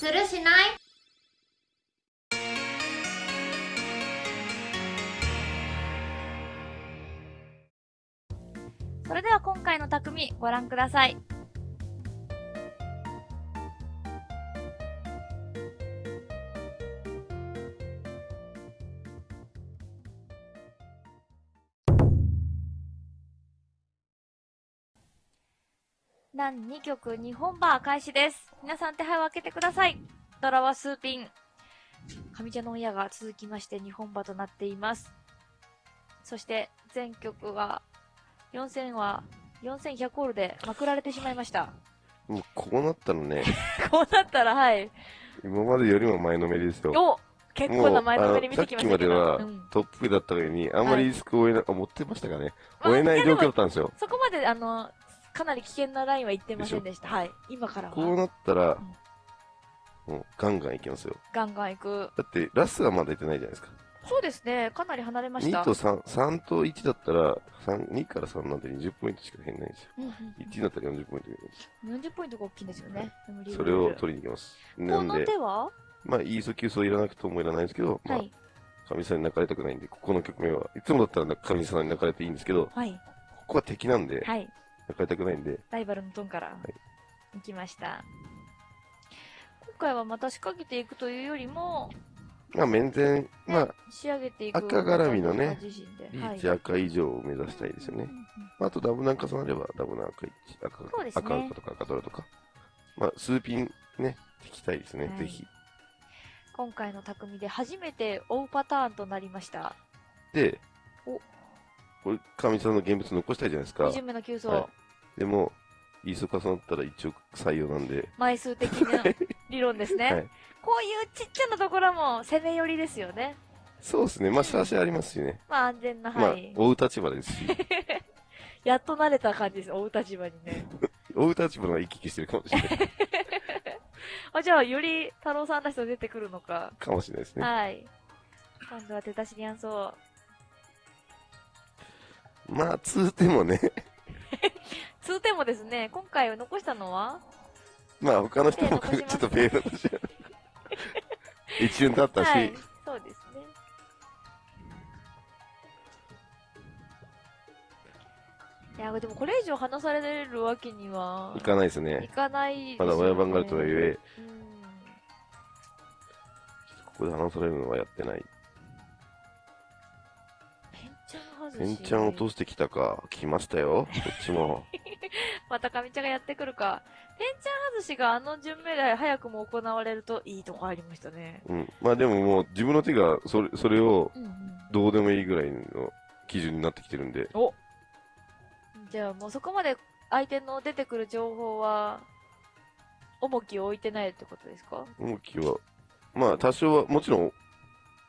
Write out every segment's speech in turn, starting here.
するしない？それでは今回の匠ご覧ください。何2曲2本バー開始です。皆さん手配を開けてください。ドラはスーピン。上茶の親が続きまして2本馬となっています。そして全曲は4000は4100ホールでまくられてしまいました。もうこうなったらね、こうなったら、はい。今までよりも前のめりですよ。お結構な前のめり見てきましたけど。さっきまではうんトップだったのに、あんまりリスクを負えな、あ持ってましたかね。まあ負えない状況だったんですよ。そこまで、あの、かなり危険なラインは言ってませんでした。はい。今からは。こうなったらうん、もうガンガンいきますよ。ガンガン行く。だって、ラスがまだ出てないじゃないですか。そうですね。かなり離れました。2と3、3と1だったら、3、2から3なんて20ポイントしか減らないんですよ。うんうん1だったら40ポイント減るんですよ。うん、40ポイントが大きいんですよね。それをり取りに行きます。なんで、手は？まあ、イーソ急走いらなくともいらないんですけど、まあは、い。神さんに泣かれたくないんで、ここの局面は、いつもだったら神さんに泣かれていいんですけど、こはい。こは敵なんで、はい。泣かれたくないんで、ライバルのトンからい行きました。今回はまた仕掛けていくというよりも、まあ、面前、まあ、仕上げていく。赤絡みのねリはいーチ赤以上を目指したいですよね。あ、あとダブナン重なれば、ダブナ赤1、赤、そうですね赤赤とか赤ドラとか。まあ、数ピンね、引きたいですね、はいぜひ。今回の匠で初めて追うパターンとなりました。でお、これ、神さんの現物残したいじゃないですか2。巡目の急走、はでも、イーソ重なったら一応採用なんで、枚数的な理論ですね、はいこういうちっちゃなところも攻め寄りですよね。そうですね、まあ、シャーシャーありますしね。まあ安全なまあ範囲。、追う立場ですし、やっと慣れた感じです、追う立場にね。追う立場が行き来してるかもしれない。あ、じゃあ、より太郎さんらしさ出てくるのか。かもしれないですね。はい。今度は手出しにゃんそう。まあ、通ってもね、通点もですね、今回残したのは？まあ、他の人もちょっとペイだとし一瞬経ったし、はい。そうですね。いや、でもこれ以上離されるわけには行かないですいね。かないですまだ親番があるとはいえ、うんここで話されるのはやってない。ペンチャン外し。ペンちゃん落としてきたか。来ましたよ。こっちも。またかみちゃんがやってくるか。ペンチャン外しがあの順目で早くも行われるといいとこありましたね。うん。まあでももう自分の手がそれ、それをうんうん。どうでもいいぐらいの基準になってきてるんで。おじゃあもうそこまで相手の出てくる情報は、重きを置いてないってことですか？重きは、まあ多少は、もちろん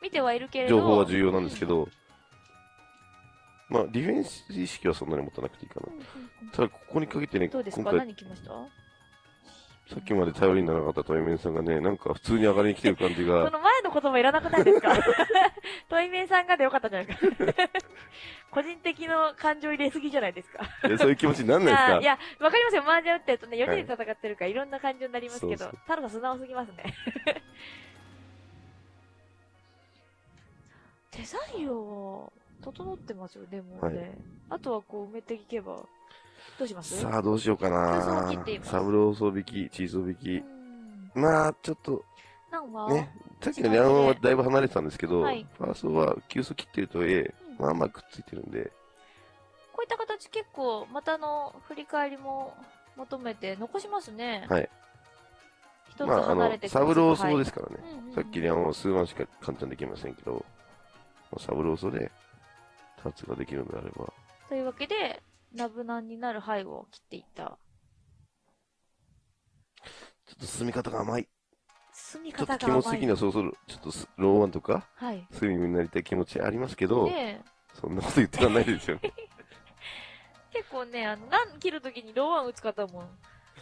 見てはいるけれど。情報は重要なんですけど、まあディフェンス意識はそんなに持たなくていいかな。ただここにかけてね、どうですか？今回何来ました？さっきまで頼りにならなかったトイメンさんがね、なんか普通に上がりに来てる感じそが、の前の言葉いらなくないですか？トイメイさんがでよかったんじゃないですか。個人的の感情入れすぎじゃないですか？いやそういう気持ちになんないですか？いや、わかりますよ。麻雀打ってるとね、4人ではい戦ってるからいろんな感情になりますけど、そうそう。太郎さん素直すぎますね。手作業、整ってますよ、でもね。はい。あとはこう埋めていけば、どうします？さあどうしようかな。サブローソ引き、チーソ引うき。ん。まあ、ちょっと、なんは、ね、さっきのリャンはだいぶ離れてたんですけど、はい。ファーストは急速切ってるとはいえ、うん。まあまあくっついてるんで、こういった形結構、またの振り返りも求めて残しますね。はい。一つまあ、あの離れて、サブローソはいですからね。さっきリャンは数万しか簡単にできませんけど、まあサブローソで、タッチができるのであれば、というわけで、ナブナンになる範囲を切っていった。ちょっと進み方が甘い。進みちょっと気方が甘い。持ち的にはそろそろ、ちょっとスローワンとか、はい。スリムになりたい気持ちありますけど、で、そんなこと言ってらんないですよね。結構ね、あの、ラン切るときにローワン打つ方も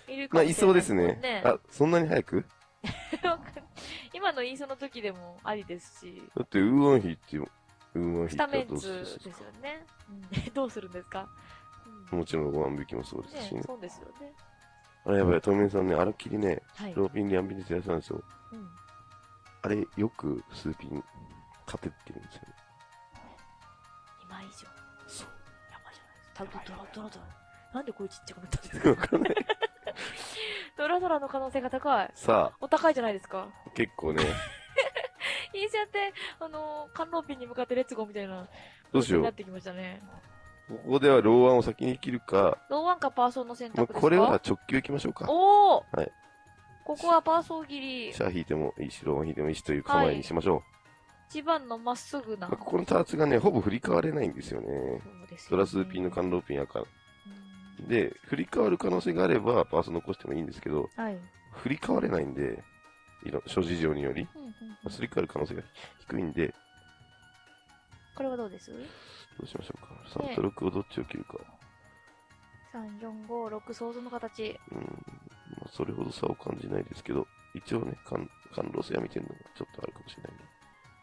いるかまあ、もしれないいそうですもんね。あ、そんなに早く？今のイーソの時でもありですし、だって、ウーワンヒーってスーってどうタメンツするですよね。うん、どうするん。ですか、うん。もちろん。5万引きもそうですしね。ねそうですよね。あれやばい、トメンさん。ね、あらっきりね、はい。ローピン、リャンピンでやってたん。ですよ。うん。あれ、よくスーピン勝てってるん。ですよね。2枚以上。そう。やばいじゃないですか。多分ドラドラドラ。なん。でこういうちっちゃくなったん。ですかわかん。ない。ドラドラの可能性が高い。さあお高いじゃないですか。結構ね、いいじゃんって、あのー、観音ピンに向かってレッツゴーみたいな。どうしようになっ。てきましたね。ここではローワンを先に切るか、ローワンかパーソーの選まあ、択ですか？これは直球行きましょうか。おおはい。ここはパーソー切り。シャア引いてもいいし、ローワン引いてもいいしという構えにしましょう。一番のまっすぐな。まあ、ここのターツがね、ほぼ振り替われないんですよね。そうですねラスーピンのカンローピン赤。うんで、振り替わる可能性があれば、パース残してもいいんですけど、はい。振り替われないんで、いろ諸事情により、すり替わる可能性が低いんで、これはどうです？どうしましょうか。ね3と6をどっちを切るか。?3、4、5、6、想像の形。うん、まあ、それほど差を感じないですけど、一応ね、感感動性は見てるのがちょっとあるかもしれないね。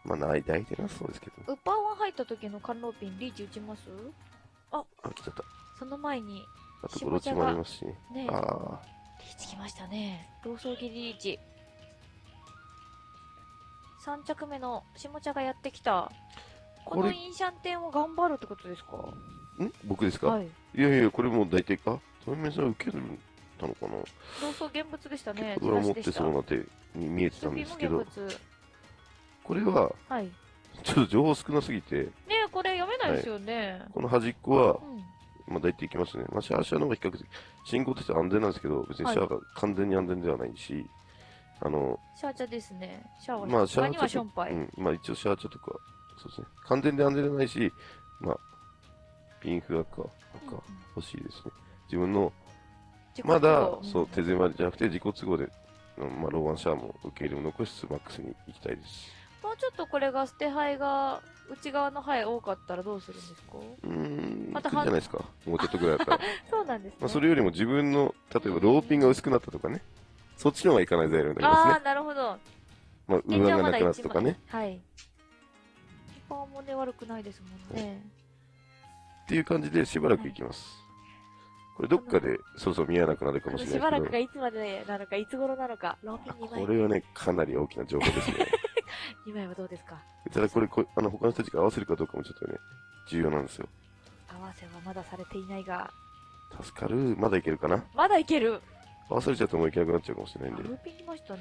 まあ、ない、大体なそうですけど、ウッパーワン入った時の観音ピン、リーチ打ちます？あ、来ちゃった。その前に、あと、ゴロチもありますしね。ね、リあーチきましたね。ローソー切りリーチ。3着目の下茶がやってきた。このインシャンテンを頑張るってことですか？あ、ん？僕ですか、はい。い、やいや、これもう大体か？トメメさん受けるたのかな？ローソー現物でしたね。ドラ持ってそうな手に見えてたんですけど。これは、はい。ねちょっと情報少なすぎて、え、これ読めないですよね。この端っこはう、ん。まあ大体いきますね。まあシャアシャアの方が比較的、進行としては安全なんですけど、別にシャアが完全に安全ではないし、あの、シャーチャですね。シャワーまあはシャワーにはシャションパイ。うん、まあ一応シャアチャとか、そうですね。完全で安全じゃないし、まあ、ピンフ赤、うん赤、欲しいですね。自分の、自己まだそう、手狭じゃなくて自己都合で、うんまあ、ローワンシャアも受け入れも残しつつマックスに行きたいです。もうちょっとこれが捨て牌が内側の牌多かったらどうするんですか？うーん、またじゃないですか。もうちょっとぐらいだったら。そうなんですね。まあ、それよりも自分の、例えばローピンが薄くなったとかね。そっちの方がいかない材料になりますねああ、。なるほど。まあ、上がなくなったとかね。はい。パーもね、悪くないですもんね。っていう感じでしばらくいきます。これどっかでそうそう見えなくなるかもしれないしばらくがいつまでなのか、いつ頃なのか、ローピンど、2枚。これはね、かなり大きな情報ですね。2枚はどうですか？ただこれこ、あの、他の人たちが合わせるかどうかもちょっとね、重要なんですよ。合わせはまだされていないが、助かる。まだいけるかな？まだいける合わされちゃうともういけなくなっちゃうかもしれないんで。ローピン来ましたね。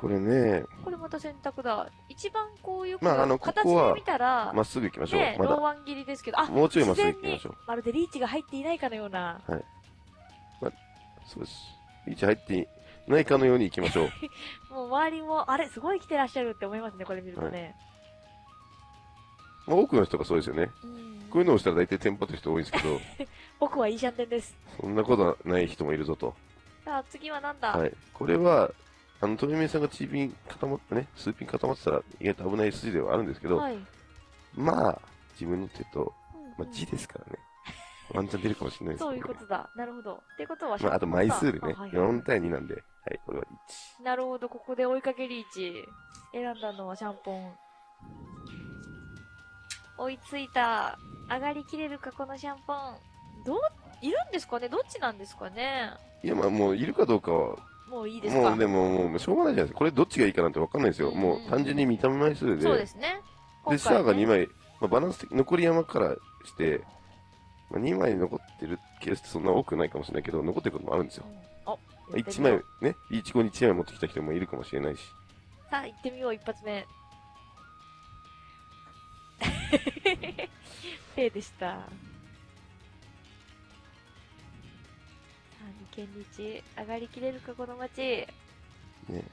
これね、これまた選択だ。一番こういう、まああの形ここはで見たら、まっすぐ行きましょう。ね、まだ。ワン切りですけど、あ、もうちょいまっすぐ行きましょう。まるでリーチが入っていないかのような。そうです。リーチ入ってないかのように行きましょう。もう周りも、あれ、すごい来てらっしゃるって思いますね、これ見るとね。まあ、多くの人がそうですよね。うんこういうのをしたら大体テンパってる人多いんですけど、僕はいいシャンテンです。そんなことはない人もいるぞと。さあ、次はなんだ、はい。これは、あの、富目さんがチーピン固まってね、数ピン固まってたら意外と危ない筋ではあるんですけど、はい。まあ、自分の手と、うんまあ、字ですからね。ワンチャン出るかもしれないですそうい。うことだ。なるほど。ってことは、まあ、あと枚数でね、あはい4対2なんで、はい、これは1。なるほど、ここで追いかけリーチ。選んだのはシャンポン。追いついた。上がりきれるか、このシャンポン。どう、いるんですかね？どっちなんですかね？いや、まあ、もう、いるかどうかは、もういいですか？もう、でも、もう、しょうがないじゃないですか。これどっちがいいかなんてわかんないですよ。うんうんもう、単純に見た目枚数で。そうですね。で、シャアが2枚。枚、まあ、バランス的、残り山からして、まあ、2枚残ってるケースってそんな多くないかもしれないけど、残ってることもあるんですよ。うんお、1枚、ね、リーチ後に1枚持ってきた人もいるかもしれないし。さあ、行ってみよう、一発目。ペイでした。さあ、二軒日、上がりきれるか、この街。ね。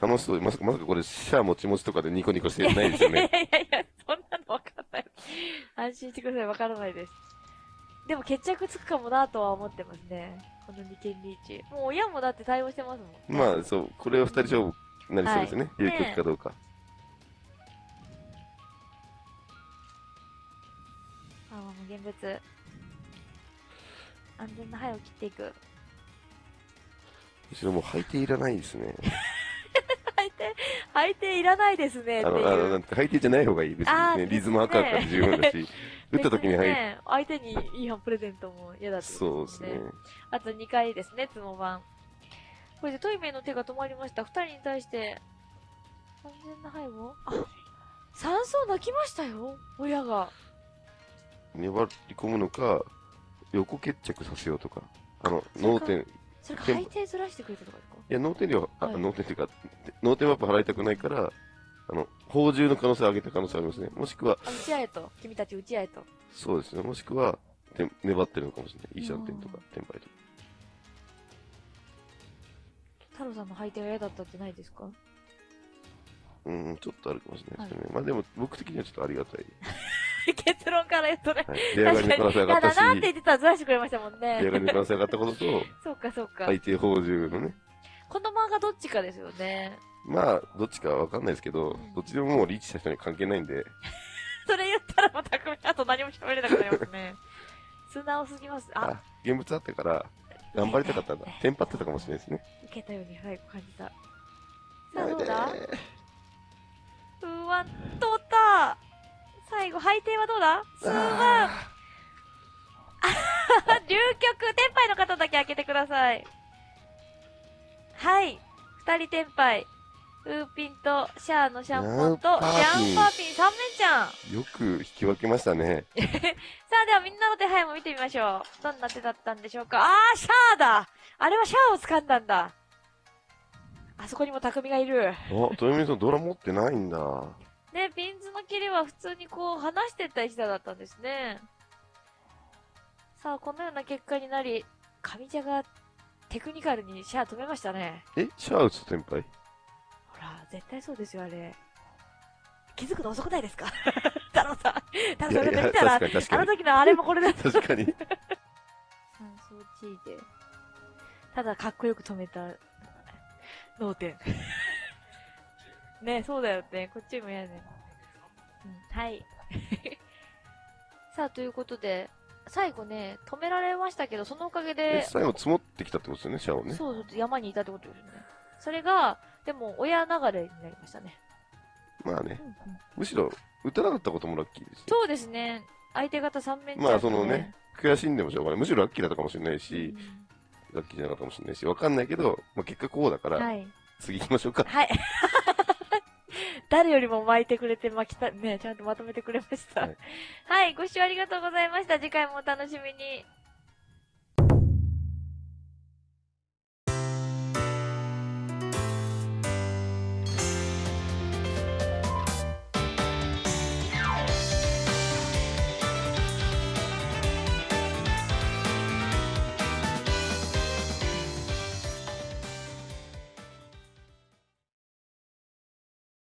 楽しそう。まさか、まさかこれ、シャアもちもちとかでニコニコしてないですよいやね。いやいや、そんなのわかんない。安心してください、わからないです。でも決着つくかもなとは思ってますね。この二軒リーチ。もう親もだって対応してますもん、ね。まあ、そう、これは2人勝負になりそうですね。はい有曲かどうか。現物。安全な灰を切っていく。後ろもう履いていらないですね。履いて、相手いらないですねってあの、あの、いう。なんて、じゃない方がいい。別にね、リズム赤かって十分だし、打った時に入る。別ね、相手にいい反プレゼントも嫌だってこそうですね。ね。あと2回ですね、つも版。これでトイメイの手が止まりました。2人に対して、完全な背後あ、酸素泣きましたよ、親が。粘り込むのか、横決着させようとか。あの、脳天、いそれかでも配定ずらしてくれたとかですか？や、脳天量、あ、はい脳天っていうか、脳天マップ払いたくないから、あの、宝珠の可能性を上げた可能性ありますね。もしくは、あ、打ち合えと。君たち打ち合えと。そうですね。もしくは、て粘ってるのかもしれない。イーシャンテンとかうん、テンパイとか。太郎さんの配定が嫌だったってないですか？うん、ちょっとあるかもしれないですね。まあでも、僕的にはちょっとありがたい。結論から言うとね。はい。出上がりの可能性上がやったし、だなって言ってたらずらしてくれましたもん出上がりね。の可能性上がったことと、そうかそうか。相手宝珠のね。この漫画どっちかですよね。まあ、どっちかわかんないですけど、どっちでももうリーチした人に関係ないんで、それ言ったらまた組あと何も喋れなくなりますね。素直すぎます。あ、あ、現物あったから、頑張りたかったんだ。テンパってたかもしれないですね。受けたように最後感じた。さあどうだ？やめてうわ、通った最後、配定はどうだ？数万あ流局、天杯の方だけ開けてください。はい。二人天杯。ウーピンとシャアのシャンポンと、ニャンパーピンジャンパーピン三面ちゃん。よく引き分けましたね。あ、ではみんなの手配も見てみましょう。どんな手だったんでしょうか？あー、シャアだあれはシャアを掴んだんだ。あそこにも匠がいる。あ、豊美さんドラ持ってないんだ。ね、ピンズの切りは普通にこう離してった石田だったんですね。さあ、このような結果になり、上茶がテクニカルにシャア止めましたね。え、シャア打つ先輩？ほら、絶対そうですよ、あれ。気づくの遅くないですか？太郎さん。太郎さん、いやいや、見たら。あの時のあれもこれだった。確かに。三層地位で。ただ、かっこよく止めた、脳天。ねそうだよね。こっちも嫌ね。うん、はい。さあ、ということで、最後ね、止められましたけど、そのおかげえで、最後積もってきたってことですよね、シャアをね。そうそう、山にいたってことですよね。それが、でも、親流れになりましたね。まあねう。んうんむしろ、打たなかったこともラッキーですよ。そうですね。相手方3面まあそのね、悔しんでもしょうがない。むしろラッキーだったかもしれないし、うラッキーじゃなかったかもしれないし、わかんないけど、まあ結果こうだから、んはい。次行きましょうか。はい。誰よりも巻いてくれて巻きた、ね、ちゃんとまとめてくれました。ははいい、ご視聴ありがとうございました。次回もお楽しみに。